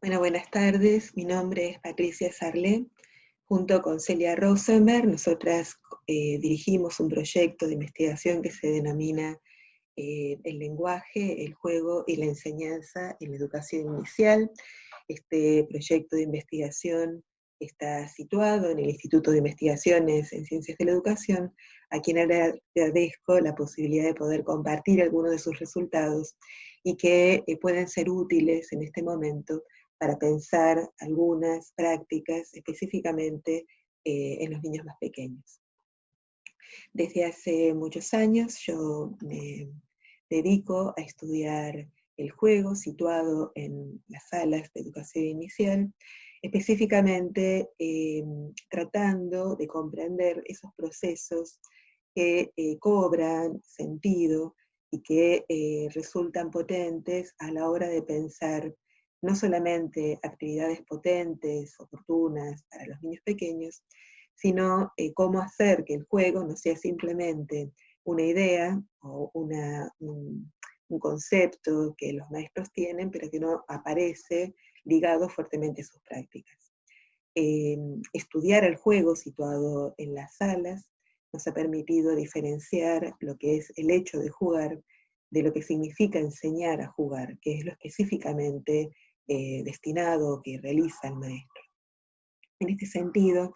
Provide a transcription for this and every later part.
Buenas tardes. Mi nombre es Patricia Sarlé. Junto con Celia Rosenberg, nosotras eh, dirigimos un proyecto de investigación que se denomina eh, El lenguaje, el juego y la enseñanza en la educación inicial. Este proyecto de investigación está situado en el Instituto de Investigaciones en Ciencias de la Educación, a quien agradezco la posibilidad de poder compartir algunos de sus resultados y que eh, pueden ser útiles en este momento para pensar algunas prácticas específicamente eh, en los niños más pequeños. Desde hace muchos años yo me dedico a estudiar el juego situado en las salas de educación inicial, específicamente eh, tratando de comprender esos procesos que eh, cobran sentido y que resultan potentes a la hora de pensar no solamente actividades potentes, oportunas para los niños pequeños, sino eh, cómo hacer que el juego no sea simplemente una idea o un, concepto que los maestros tienen, pero que no aparece ligado fuertemente a sus prácticas. Em, estudiar el juego situado en las salas nos ha permitido diferenciar lo que es el hecho de jugar de lo que significa enseñar a jugar, que es lo específicamente eh, destinado que realiza el maestro. En este sentido,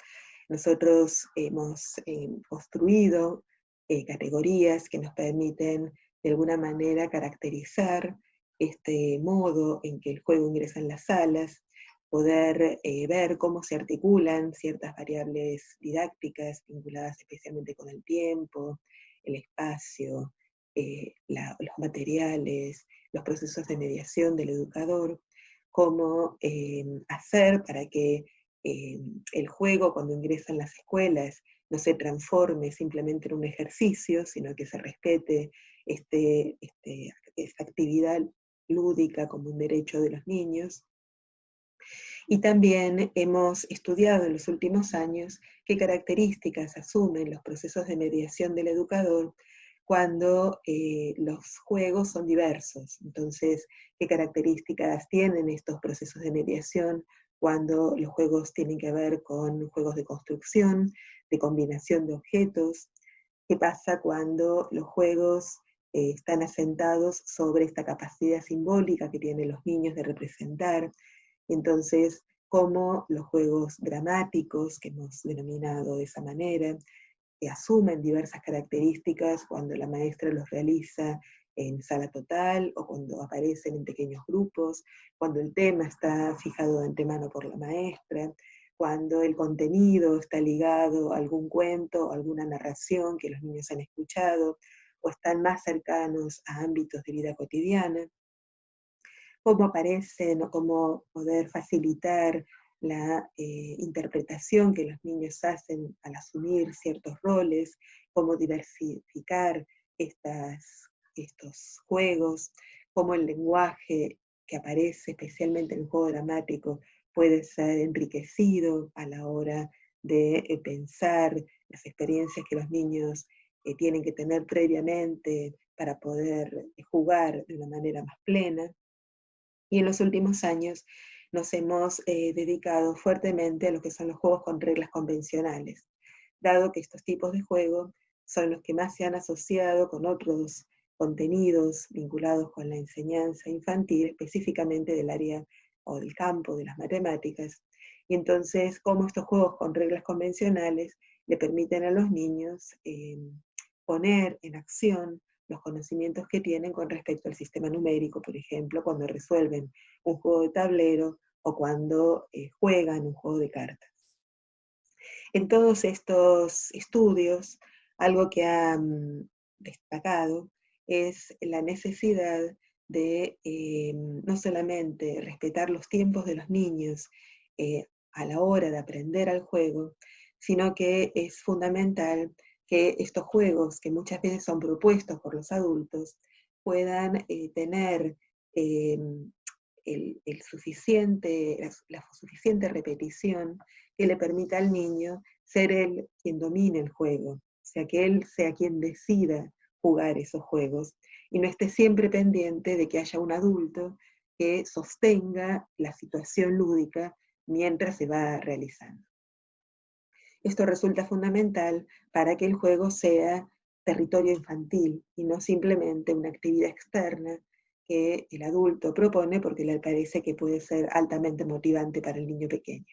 nosotros hemos eh, construido eh, categorías que nos permiten de alguna manera caracterizar este modo en que el juego ingresa en las salas, poder ver cómo se articulan ciertas variables didácticas vinculadas especialmente con el tiempo, el espacio, los materiales, los procesos de mediación del educador, cómo em, hacer para que em, el juego cuando ingresa en las escuelas no se transforme simplemente en un ejercicio, sino que se respete este, este, esta actividad lúdica como un derecho de los niños. Y también hemos estudiado en los últimos años qué características asumen los procesos de mediación del educador cuando eh, los juegos son diversos. Entonces, ¿qué características tienen estos procesos de mediación cuando los juegos tienen que ver con juegos de construcción, de combinación de objetos? ¿Qué pasa cuando los juegos eh, están asentados sobre esta capacidad simbólica que tienen los niños de representar? Entonces, cómo los juegos dramáticos, que hemos denominado de esa manera, asumen diversas características cuando la maestra los realiza en sala total o cuando aparecen en pequeños grupos, cuando el tema está fijado de antemano por la maestra, cuando el contenido está ligado a algún cuento o alguna narración que los niños han escuchado, o están más cercanos a ámbitos de vida cotidiana, cómo aparecen o cómo poder facilitar la eh, interpretación que los niños hacen al asumir ciertos roles, cómo diversificar estas, estos juegos, cómo el lenguaje que aparece especialmente en el juego dramático puede ser enriquecido a la hora de eh, pensar las experiencias que los niños eh, tienen que tener previamente para poder jugar de una manera más plena. Y en los últimos años nos hemos eh, dedicado fuertemente a lo que son los juegos con reglas convencionales, dado que estos tipos de juegos son los que más se han asociado con otros contenidos vinculados con la enseñanza infantil, específicamente del área o del campo de las matemáticas. Y entonces, cómo estos juegos con reglas convencionales le permiten a los niños eh, poner en acción los conocimientos que tienen con respecto al sistema numérico, por ejemplo, cuando resuelven un juego de tablero o cuando eh, juegan un juego de cartas. En todos estos estudios, algo que han destacado es la necesidad de eh, no solamente respetar los tiempos de los niños eh, a la hora de aprender al juego, sino que es fundamental que estos juegos, que muchas veces son propuestos por los adultos, puedan tener el, suficiente, la, suficiente repetición que le permita al niño ser él quien domine el juego, o sea, que él sea quien decida jugar esos juegos y no esté siempre pendiente de que haya un adulto que sostenga la situación lúdica mientras se va realizando. Esto resulta fundamental para que el juego sea territorio infantil y no simplemente una actividad externa que el adulto propone porque le parece que puede ser altamente motivante para el niño pequeño.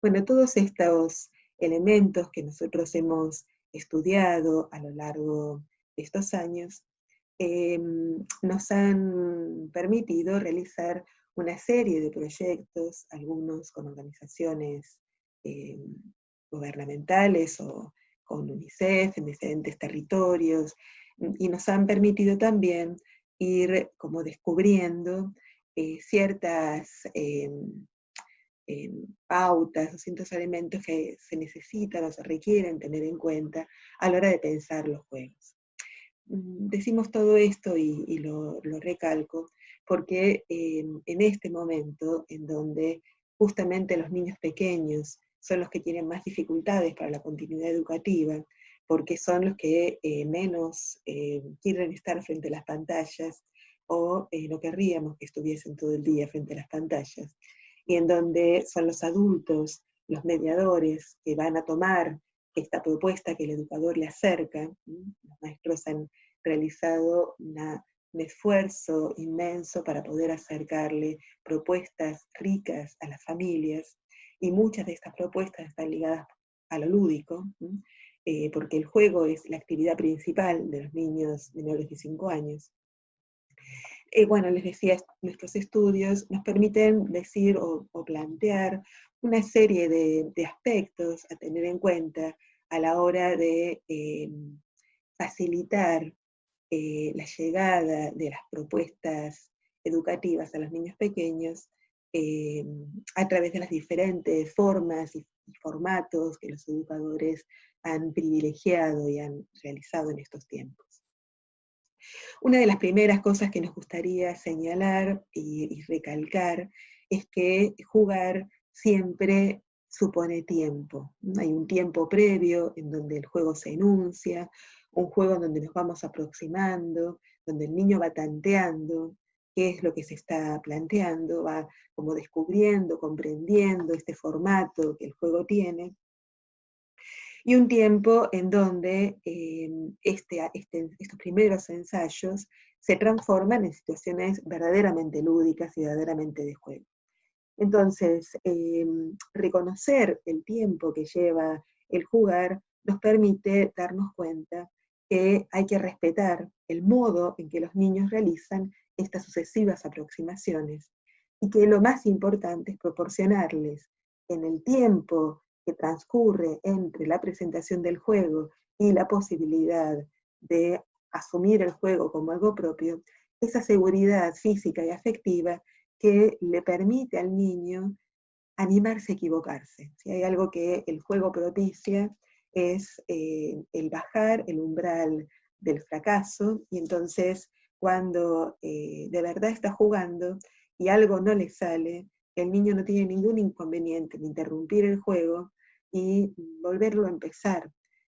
Bueno, todos estos elementos que nosotros hemos estudiado a lo largo de estos años em, nos han permitido realizar una serie de proyectos, algunos con organizaciones em, gubernamentales o con UNICEF en diferentes territorios, y nos han permitido también ir como descubriendo eh, ciertas em, em, pautas o ciertos elementos que se necesitan o se requieren tener en cuenta a la hora de pensar los juegos. Mm, decimos todo esto y, lo, recalco porque em, en este momento en donde justamente los niños pequeños son los que tienen más dificultades para la continuidad educativa, porque son los que eh, menos eh, quieren estar frente a las pantallas o eh, no querríamos que estuviesen todo el día frente a las pantallas, y en donde son los adultos, los mediadores, que van a tomar esta propuesta que el educador le acerca. Los maestros han realizado un esfuerzo inmenso para poder acercarle propuestas ricas a las familias, y muchas de estas propuestas están ligadas a lo lúdico, eh, porque el juego es la actividad principal de los niños menores de 5 años. Eh, bueno, les decía, nuestros estudios nos permiten decir o, plantear una serie de, aspectos a tener en cuenta a la hora de eh, facilitar la llegada de las propuestas educativas a los niños pequeños eh, a través de las diferentes formas y, formatos que los educadores han privilegiado y han realizado en estos tiempos. Una de las primeras cosas que nos gustaría señalar y, recalcar es que jugar siempre supone tiempo. Hay un tiempo previo en donde el juego se enuncia, un juego en donde nos vamos aproximando, donde el niño va tanteando, qué es lo que se está planteando, va como descubriendo, comprendiendo este formato que el juego tiene, y un tiempo en donde em, este, este, estos primeros ensayos se transforman en situaciones verdaderamente lúdicas y verdaderamente de juego. Entonces, em, reconocer el tiempo que lleva el jugar nos permite darnos cuenta que hay que respetar el modo en que los niños realizan estas sucesivas aproximaciones y que lo más importante es proporcionarles en el tiempo que transcurre entre la presentación del juego y la posibilidad de asumir el juego como algo propio, esa seguridad física y afectiva que le permite al niño animarse a equivocarse. Si hay algo que el juego propicia es eh, el bajar el umbral del fracaso y entonces cuando eh, de verdad está jugando y algo no le sale, el niño no tiene ningún inconveniente en interrumpir el juego y volverlo a empezar,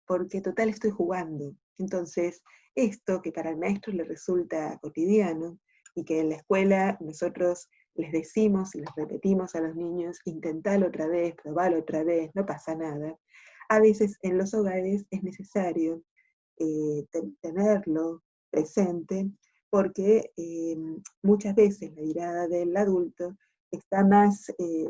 porque total estoy jugando. Entonces, esto que para el maestro le resulta cotidiano y que en la escuela nosotros les decimos y les repetimos a los niños, intentalo otra vez, probalo otra vez, no pasa nada. A veces en los hogares es necesario eh, tenerlo presente porque eh, muchas veces la mirada del adulto está más eh,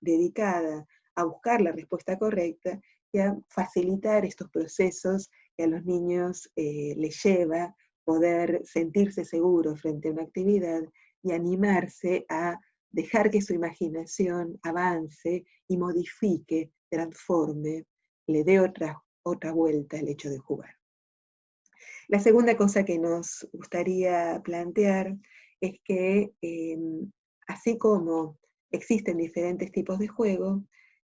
dedicada a buscar la respuesta correcta y a facilitar estos procesos que a los niños eh, les lleva poder sentirse seguros frente a una actividad y animarse a dejar que su imaginación avance y modifique, transforme, le dé otra, otra vuelta al hecho de jugar. La segunda cosa que nos gustaría plantear es que em, así como existen diferentes tipos de juego,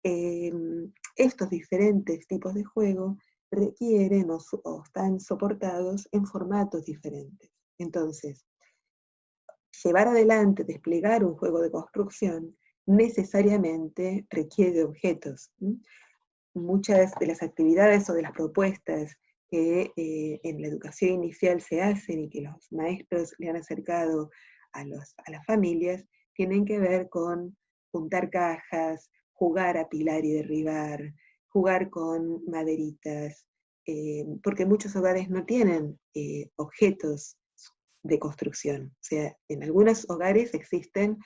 em, estos diferentes tipos de juego requieren o, están soportados en formatos diferentes. Entonces, llevar adelante, desplegar un juego de construcción necesariamente requiere objetos. Muchas de las actividades o de las propuestas que eh, en la educación inicial se hacen y que los maestros le han acercado a, las familias tienen que ver con juntar cajas, jugar a pilar y derribar, jugar con maderitas, eh, porque muchos hogares no tienen eh, objetos de construcción. O sea, en algunos hogares existen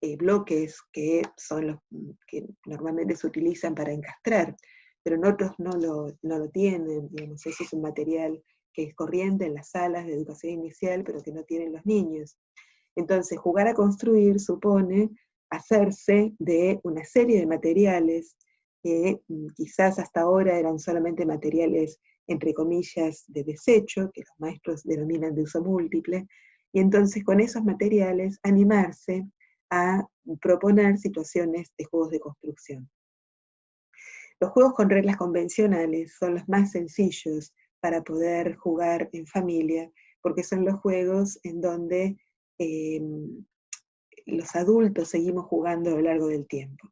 eh, bloques que son los que normalmente se utilizan para encastrar, pero en otros no lo, no lo tienen, digamos, eso es un material que es corriente en las salas de educación inicial, pero que no tienen los niños. Entonces, jugar a construir supone hacerse de una serie de materiales que mm, quizás hasta ahora eran solamente materiales, entre comillas, de desecho, que los maestros denominan de uso múltiple, y entonces con esos materiales animarse a proponer situaciones de juegos de construcción. Los juegos con reglas convencionales son los más sencillos para poder jugar en familia, porque son los juegos en donde em, los adultos seguimos jugando a lo largo del tiempo.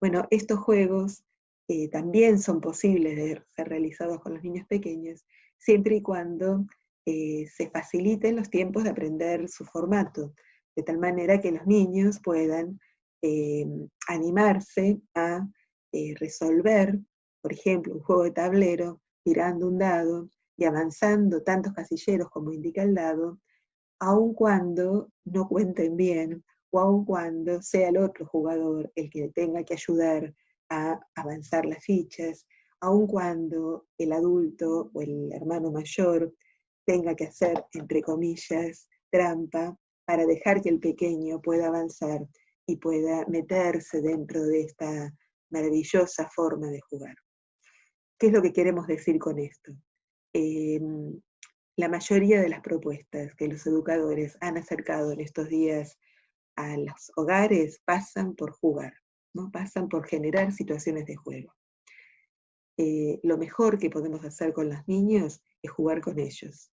Bueno, estos juegos eh, también son posibles de ser realizados con los niños pequeños, siempre y cuando eh, se faciliten los tiempos de aprender su formato, de tal manera que los niños puedan em, animarse a eh, resolver, por ejemplo, un juego de tablero, tirando un dado y avanzando tantos casilleros como indica el dado, aun cuando no cuenten bien o aun cuando sea el otro jugador el que tenga que ayudar a avanzar las fichas, aun cuando el adulto o el hermano mayor tenga que hacer, entre comillas, trampa para dejar que el pequeño pueda avanzar y pueda meterse dentro de esta maravillosa forma de jugar. ¿Qué es lo que queremos decir con esto? Em, la mayoría de las propuestas que los educadores han acercado en estos días a los hogares pasan por jugar, ¿no? pasan por generar situaciones de juego. Eh, lo mejor que podemos hacer con los niños es jugar con ellos.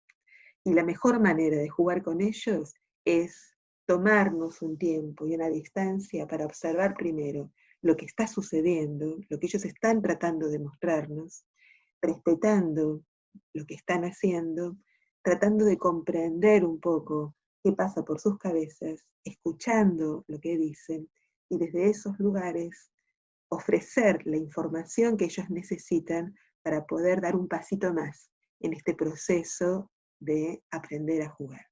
Y la mejor manera de jugar con ellos es tomarnos un tiempo y una distancia para observar primero lo que está sucediendo, lo que ellos están tratando de mostrarnos, respetando lo que están haciendo, tratando de comprender un poco qué pasa por sus cabezas, escuchando lo que dicen y desde esos lugares ofrecer la información que ellos necesitan para poder dar un pasito más en este proceso de aprender a jugar.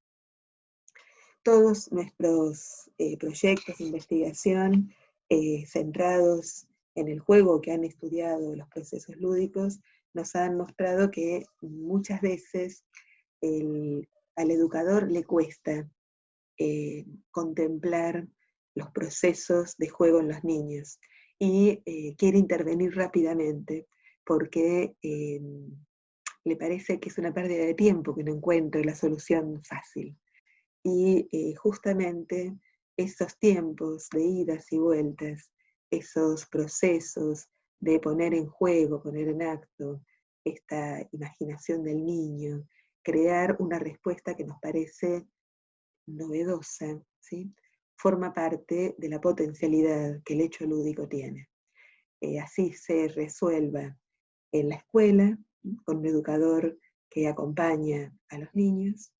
Todos nuestros eh, proyectos de investigación eh, centrados en el juego, que han estudiado los procesos lúdicos, nos han mostrado que muchas veces al educador le cuesta eh, contemplar los procesos de juego en los niños y eh, quiere intervenir rápidamente porque le parece que es una pérdida de tiempo que no encuentre la solución fácil. Y justamente esos tiempos de idas y vueltas, esos procesos de poner en juego, poner en acto esta imaginación del niño, crear una respuesta que nos parece novedosa, ¿sí? forma parte de la potencialidad que el hecho lúdico tiene. Eh, así se resuelva en la escuela, con un educador que acompaña a los niños,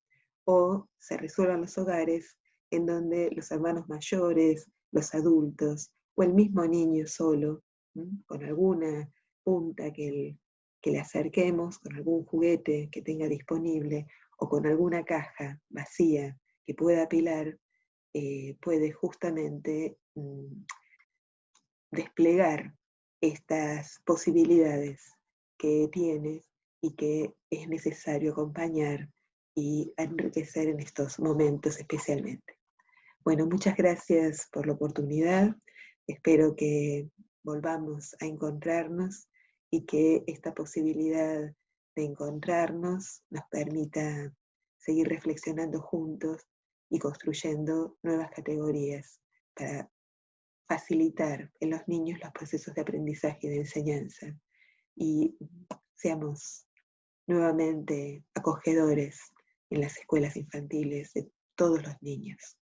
o se resuelva en los hogares en donde los hermanos mayores, los adultos, o el mismo niño solo, con alguna punta que, le acerquemos, con algún juguete que tenga disponible, o con alguna caja vacía que pueda apilar, eh, puede justamente mm, desplegar estas posibilidades que tiene y que es necesario acompañar y enriquecer en estos momentos especialmente. Bueno, muchas gracias por la oportunidad. Espero que volvamos a encontrarnos y que esta posibilidad de encontrarnos nos permita seguir reflexionando juntos y construyendo nuevas categorías para facilitar en los niños los procesos de aprendizaje y de enseñanza y seamos nuevamente acogedores en las escuelas infantiles de todos los niños.